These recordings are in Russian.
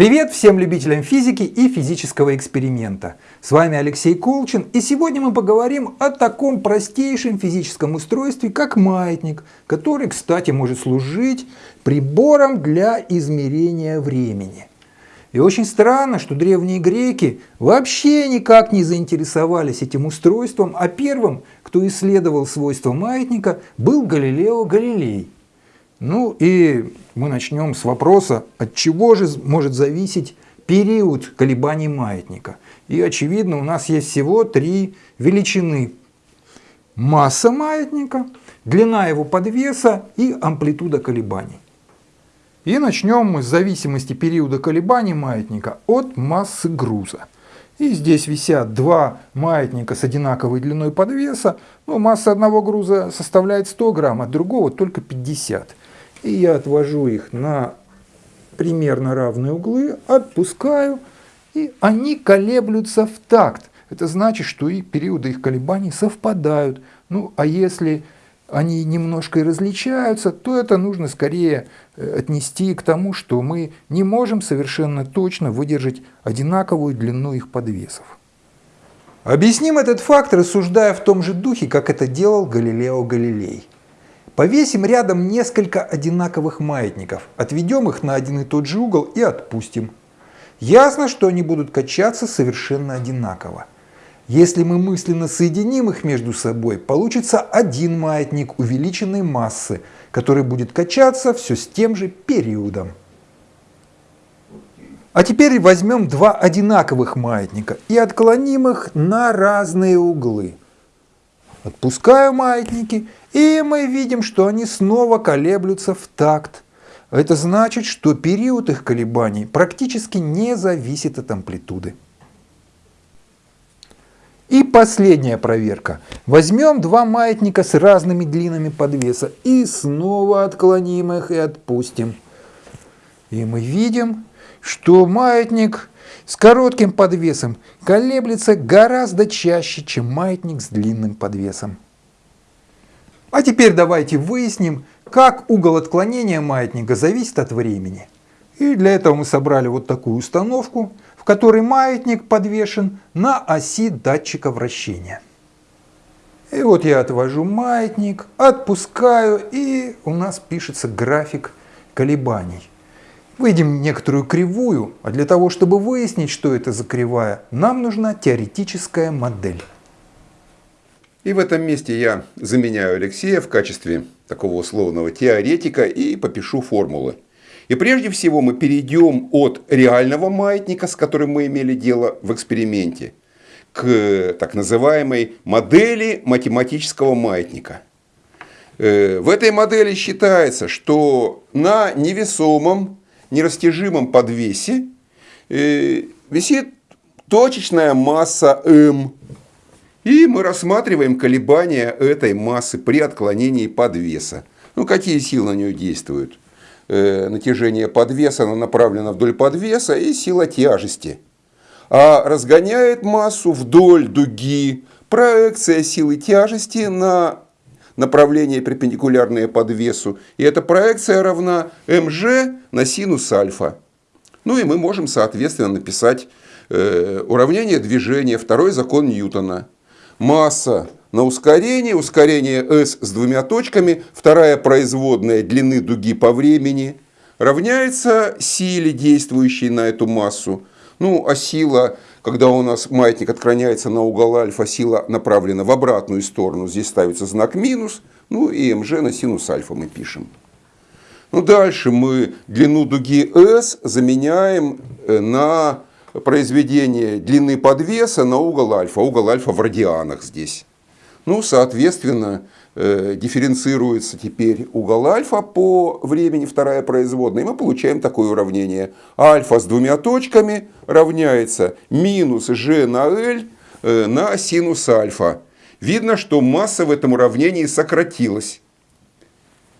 Привет всем любителям физики и физического эксперимента. С вами Алексей Колчин и сегодня мы поговорим о таком простейшем физическом устройстве, как маятник, который, кстати, может служить прибором для измерения времени. И очень странно, что древние греки вообще никак не заинтересовались этим устройством, а первым, кто исследовал свойства маятника, был Галилео Галилей. Ну и мы начнем с вопроса, от чего же может зависеть период колебаний маятника. И очевидно, у нас есть всего три величины. Масса маятника, длина его подвеса и амплитуда колебаний. И начнем мы с зависимости периода колебаний маятника от массы груза. И здесь висят два маятника с одинаковой длиной подвеса. Но масса одного груза составляет 100 грамм, а другого только 50. И я отвожу их на примерно равные углы, отпускаю, и они колеблются в такт. Это значит, что и периоды их колебаний совпадают. Ну, а если они немножко и различаются, то это нужно скорее э, отнести к тому, что мы не можем совершенно точно выдержать одинаковую длину их подвесов. Объясним этот факт, рассуждая в том же духе, как это делал Галилео Галилей. Повесим рядом несколько одинаковых маятников, отведем их на один и тот же угол и отпустим. Ясно, что они будут качаться совершенно одинаково. Если мы мысленно соединим их между собой, получится один маятник увеличенной массы, который будет качаться все с тем же периодом. А теперь возьмем два одинаковых маятника и отклоним их на разные углы. Отпускаю маятники, и мы видим, что они снова колеблются в такт. Это значит, что период их колебаний практически не зависит от амплитуды. И последняя проверка. Возьмем два маятника с разными длинами подвеса и снова отклоним их и отпустим. И мы видим, что маятник с коротким подвесом колеблется гораздо чаще, чем маятник с длинным подвесом. А теперь давайте выясним, как угол отклонения маятника зависит от времени. И для этого мы собрали вот такую установку, в которой маятник подвешен на оси датчика вращения. И вот я отвожу маятник, отпускаю, и у нас пишется график колебаний. Выйдем некоторую кривую, а для того, чтобы выяснить, что это за кривая, нам нужна теоретическая модель. И в этом месте я заменяю Алексея в качестве такого условного теоретика и попишу формулы. И прежде всего мы перейдем от реального маятника, с которым мы имели дело в эксперименте, к так называемой модели математического маятника. Э, в этой модели считается, что на невесомом нерастяжимом подвесе э, висит точечная масса m. И мы рассматриваем колебания этой массы при отклонении подвеса. Ну, какие силы на нее действуют? Э, натяжение подвеса оно направлено вдоль подвеса и сила тяжести. А разгоняет массу вдоль дуги проекция силы тяжести на направление перпендикулярное подвесу. И эта проекция равна mg на синус альфа. Ну и мы можем, соответственно, написать э, уравнение движения, второй закон Ньютона. Масса на ускорение, ускорение s с двумя точками, вторая производная длины дуги по времени, равняется силе, действующей на эту массу. Ну, а сила когда у нас маятник отклоняется на угол альфа, сила направлена в обратную сторону. Здесь ставится знак минус. Ну и mg на синус альфа мы пишем. Ну дальше мы длину дуги S заменяем э, на произведение длины подвеса на угол альфа. Угол альфа в радианах здесь. Ну, соответственно, дифференцируется теперь угол альфа по времени, вторая производная, и мы получаем такое уравнение. Альфа с двумя точками равняется минус g на L э, на синус альфа. Видно, что масса в этом уравнении сократилась.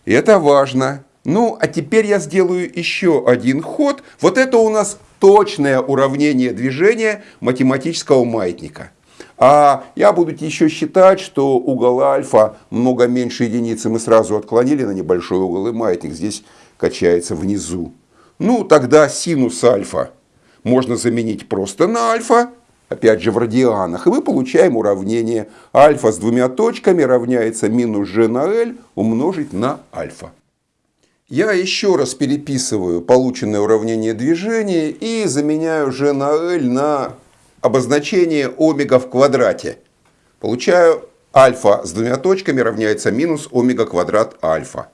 И это важно. Ну, а теперь я сделаю еще один ход. Вот это у нас точное уравнение движения математического маятника. А я буду еще считать, что угол альфа много меньше единицы мы сразу отклонили на небольшой угол, и маятник здесь качается внизу. Ну, тогда синус альфа можно заменить просто на альфа, опять же в радианах, и мы получаем уравнение альфа с двумя точками равняется минус g на l умножить на альфа. Я еще раз переписываю полученное уравнение движения и заменяю g на l на обозначение омега в квадрате. Получаю альфа с двумя точками равняется минус омега квадрат альфа.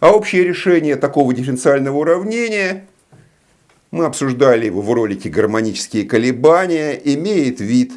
А общее решение такого дифференциального уравнения, мы обсуждали его в ролике «Гармонические колебания», имеет вид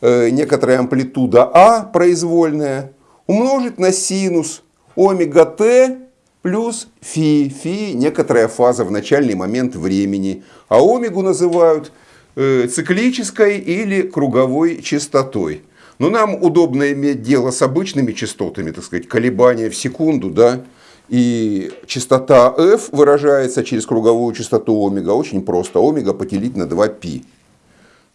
э, некоторая амплитуда А произвольная умножить на синус омега t плюс фи. Фи – некоторая фаза в начальный момент времени. А омегу называют циклической или круговой частотой. Но нам удобно иметь дело с обычными частотами, так сказать, колебания в секунду, да, и частота f выражается через круговую частоту омега. Очень просто. Омега поделить на 2π.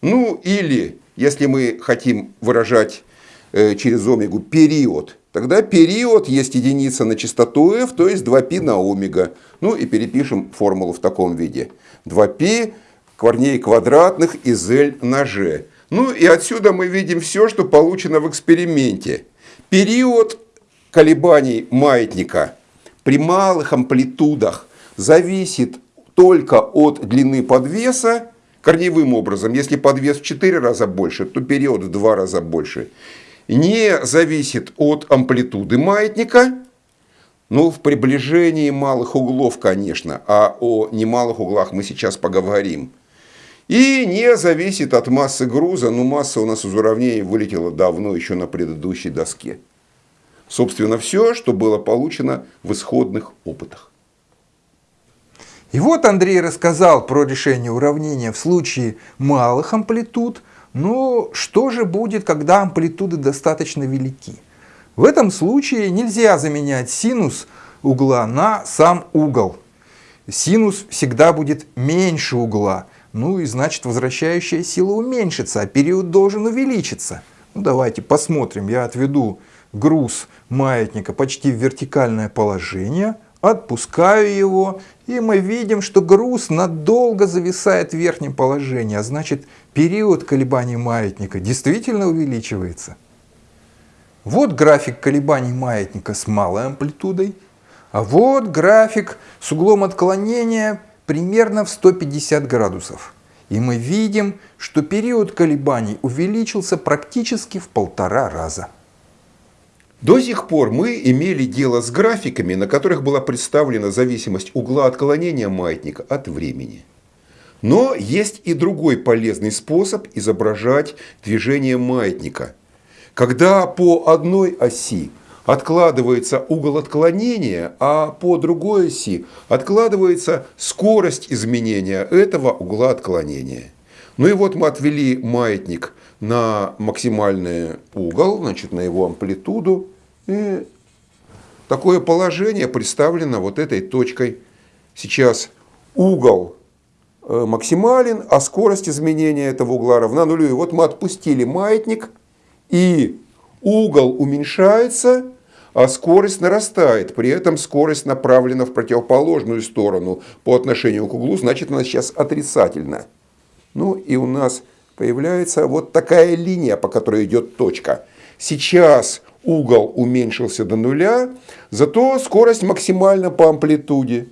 Ну или, если мы хотим выражать э, через омегу период, тогда период есть единица на частоту f, то есть 2π на омега. Ну и перепишем формулу в таком виде. 2π корней квадратных из L на. Ну и отсюда мы видим все, что получено в эксперименте. Период колебаний маятника при малых амплитудах зависит только от длины подвеса, корневым образом, если подвес в 4 раза больше, то период в 2 раза больше, не зависит от амплитуды маятника, ну, в приближении малых углов, конечно, а о немалых углах мы сейчас поговорим. И не зависит от массы груза, ну, масса у нас из уравнений вылетела давно, еще на предыдущей доске. Собственно, все, что было получено в исходных опытах. И вот Андрей рассказал про решение уравнения в случае малых амплитуд. Но что же будет, когда амплитуды достаточно велики? В этом случае нельзя заменять синус угла на сам угол. Синус всегда будет меньше угла. Ну и значит возвращающая сила уменьшится, а период должен увеличиться. Ну давайте посмотрим. Я отведу груз маятника почти в вертикальное положение, отпускаю его, и мы видим, что груз надолго зависает в верхнем положении, а значит период колебаний маятника действительно увеличивается. Вот график колебаний маятника с малой амплитудой, а вот график с углом отклонения примерно в 150 градусов. И мы видим, что период колебаний увеличился практически в полтора раза. До сих пор мы имели дело с графиками, на которых была представлена зависимость угла отклонения маятника от времени. Но есть и другой полезный способ изображать движение маятника. Когда по одной оси откладывается угол отклонения, а по другой оси откладывается скорость изменения этого угла отклонения. Ну и вот мы отвели маятник на максимальный угол, значит, на его амплитуду. И такое положение представлено вот этой точкой. Сейчас угол э, максимален, а скорость изменения этого угла равна нулю. И вот мы отпустили маятник, и угол уменьшается, а скорость нарастает. При этом скорость направлена в противоположную сторону по отношению к углу, значит она сейчас отрицательна. Ну и у нас появляется вот такая линия, по которой идет точка. Сейчас угол уменьшился до нуля, зато скорость максимальна по амплитуде.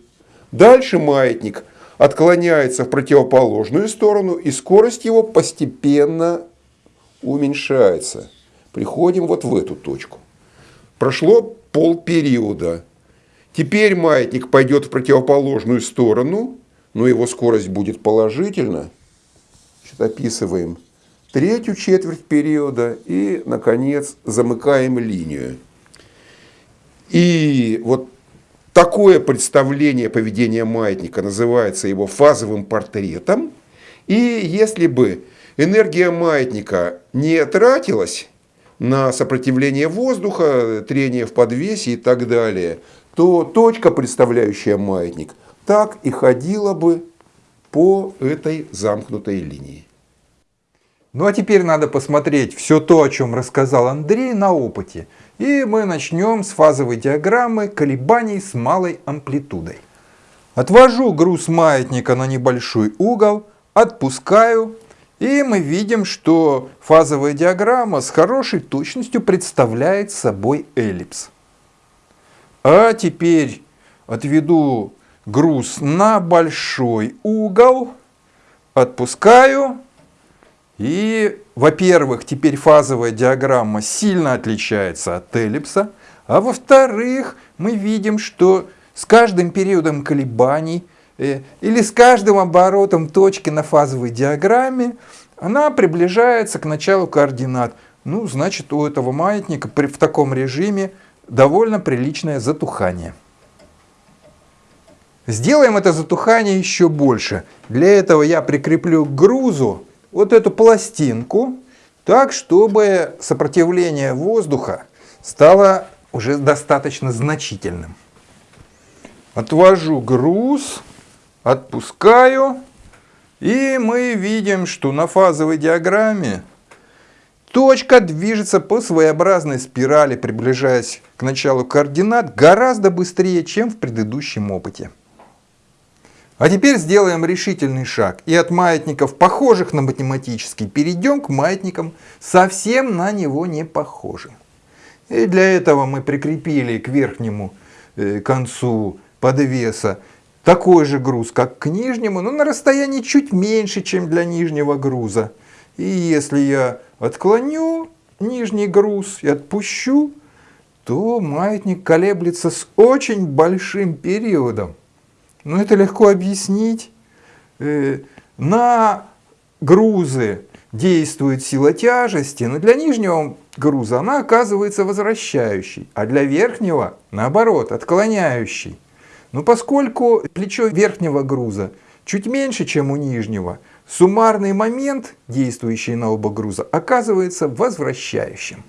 Дальше маятник отклоняется в противоположную сторону, и скорость его постепенно уменьшается. Приходим вот в эту точку. Прошло полпериода. Теперь маятник пойдет в противоположную сторону, но его скорость будет положительна описываем третью четверть периода и, наконец, замыкаем линию. И вот такое представление поведения маятника называется его фазовым портретом. И если бы энергия маятника не тратилась на сопротивление воздуха, трение в подвесе и так далее, то точка, представляющая маятник, так и ходила бы по этой замкнутой линии. Ну а теперь надо посмотреть все то, о чем рассказал Андрей на опыте. И мы начнем с фазовой диаграммы колебаний с малой амплитудой. Отвожу груз маятника на небольшой угол, отпускаю, и мы видим, что фазовая диаграмма с хорошей точностью представляет собой эллипс. А теперь отведу груз на большой угол, отпускаю, и, во-первых, теперь фазовая диаграмма сильно отличается от эллипса, а во-вторых, мы видим, что с каждым периодом колебаний или с каждым оборотом точки на фазовой диаграмме она приближается к началу координат. Ну, значит, у этого маятника при, в таком режиме довольно приличное затухание. Сделаем это затухание еще больше. Для этого я прикреплю к грузу вот эту пластинку, так, чтобы сопротивление воздуха стало уже достаточно значительным. Отвожу груз, отпускаю, и мы видим, что на фазовой диаграмме точка движется по своеобразной спирали, приближаясь к началу координат гораздо быстрее, чем в предыдущем опыте. А теперь сделаем решительный шаг и от маятников, похожих на математический, перейдем к маятникам, совсем на него не похожим. И для этого мы прикрепили к верхнему э, концу подвеса такой же груз, как к нижнему, но на расстоянии чуть меньше, чем для нижнего груза. И если я отклоню нижний груз и отпущу, то маятник колеблется с очень большим периодом. Но это легко объяснить. Э, на грузы действует сила тяжести, но для нижнего груза она оказывается возвращающей, а для верхнего, наоборот, отклоняющей. Но поскольку плечо верхнего груза чуть меньше, чем у нижнего, суммарный момент, действующий на оба груза, оказывается возвращающим.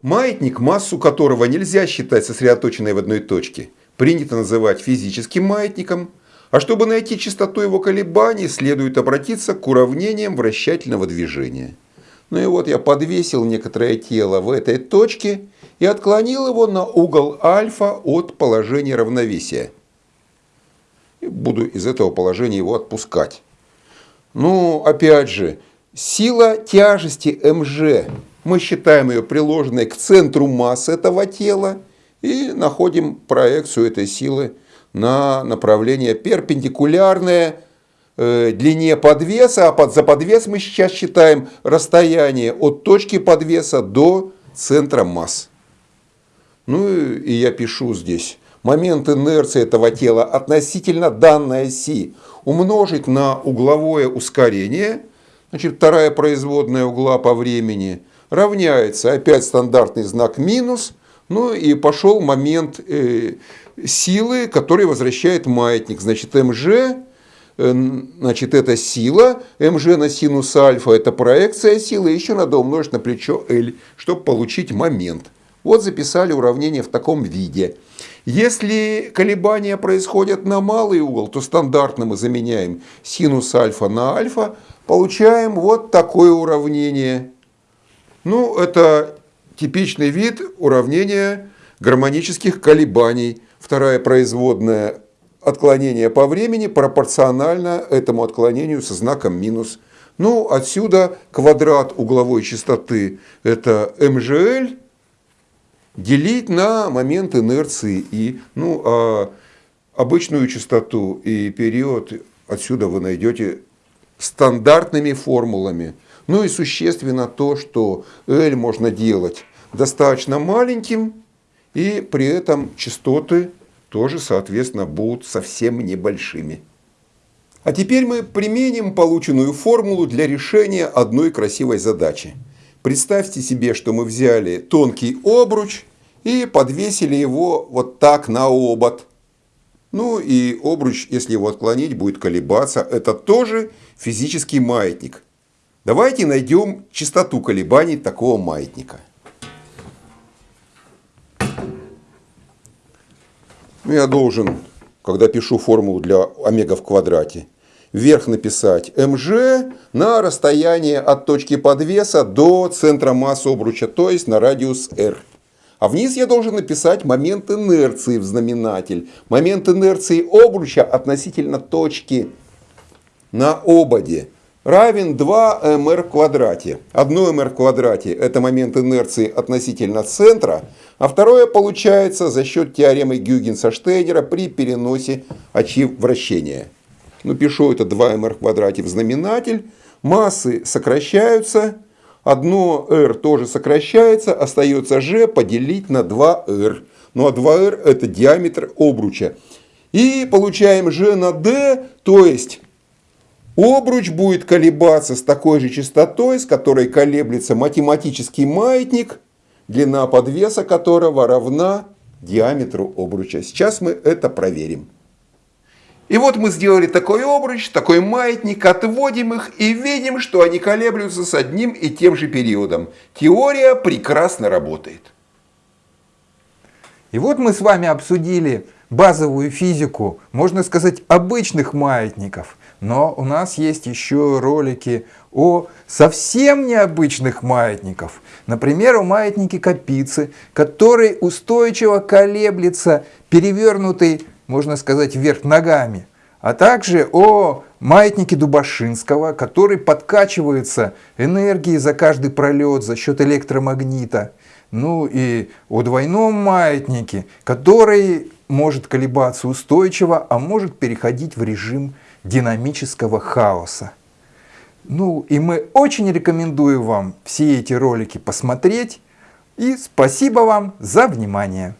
Маятник, массу которого нельзя считать сосредоточенной в одной точке, принято называть физическим маятником, а чтобы найти частоту его колебаний, следует обратиться к уравнениям вращательного движения. Ну и вот я подвесил некоторое тело в этой точке и отклонил его на угол альфа от положения равновесия. И буду из этого положения его отпускать. Ну, опять же, сила тяжести МЖ. Мы считаем ее приложенной к центру массы этого тела и находим проекцию этой силы на направление перпендикулярное э, длине подвеса, а под, за подвес мы сейчас считаем расстояние от точки подвеса до центра масс. Ну и я пишу здесь. Момент инерции этого тела относительно данной оси умножить на угловое ускорение, значит вторая производная угла по времени, равняется опять стандартный знак минус, ну и пошел момент э, силы, который возвращает маятник. Значит МЖ, э, значит это сила, МЖ на синус альфа это проекция силы, еще надо умножить на плечо L, чтобы получить момент. Вот записали уравнение в таком виде. Если колебания происходят на малый угол, то стандартно мы заменяем синус альфа на альфа, получаем вот такое уравнение. Ну, это типичный вид уравнения гармонических колебаний. Вторая производная отклонение по времени пропорционально этому отклонению со знаком минус. Ну, отсюда квадрат угловой частоты это МЖЛ делить на момент инерции и ну, а обычную частоту и период отсюда вы найдете стандартными формулами. Ну и существенно то, что L можно делать достаточно маленьким, и при этом частоты тоже, соответственно, будут совсем небольшими. А теперь мы применим полученную формулу для решения одной красивой задачи. Представьте себе, что мы взяли тонкий обруч и подвесили его вот так на обод. Ну и обруч, если его отклонить, будет колебаться. Это тоже физический маятник. Давайте найдем частоту колебаний такого маятника. Ну, я должен, когда пишу формулу для омега в квадрате, вверх написать МЖ на расстояние от точки подвеса до центра массы обруча, то есть на радиус R. А вниз я должен написать момент инерции в знаменатель. Момент инерции обруча относительно точки на ободе равен 2 mr в квадрате. Одно mr в квадрате это момент инерции относительно центра, а второе получается за счет теоремы Гюгенса-Штейнера при переносе очи вращения. Ну, пишу это 2 mr в квадрате в знаменатель. Массы сокращаются. Одно r тоже сокращается. Остается g поделить на 2r. Ну а 2r это диаметр обруча. И получаем g на d, то есть Обруч будет колебаться с такой же частотой, с которой колеблется математический маятник, длина подвеса которого равна диаметру обруча. Сейчас мы это проверим. И вот мы сделали такой обруч, такой маятник, отводим их и видим, что они колеблются с одним и тем же периодом. Теория прекрасно работает. И вот мы с вами обсудили базовую физику, можно сказать, обычных маятников. Но у нас есть еще ролики о совсем необычных маятников. Например, о маятнике Капицы, который устойчиво колеблется, перевернутый, можно сказать, вверх ногами. А также о маятнике Дубашинского, который подкачивается энергией за каждый пролет за счет электромагнита. Ну и о двойном маятнике, который может колебаться устойчиво, а может переходить в режим динамического хаоса. Ну и мы очень рекомендуем вам все эти ролики посмотреть. И спасибо вам за внимание.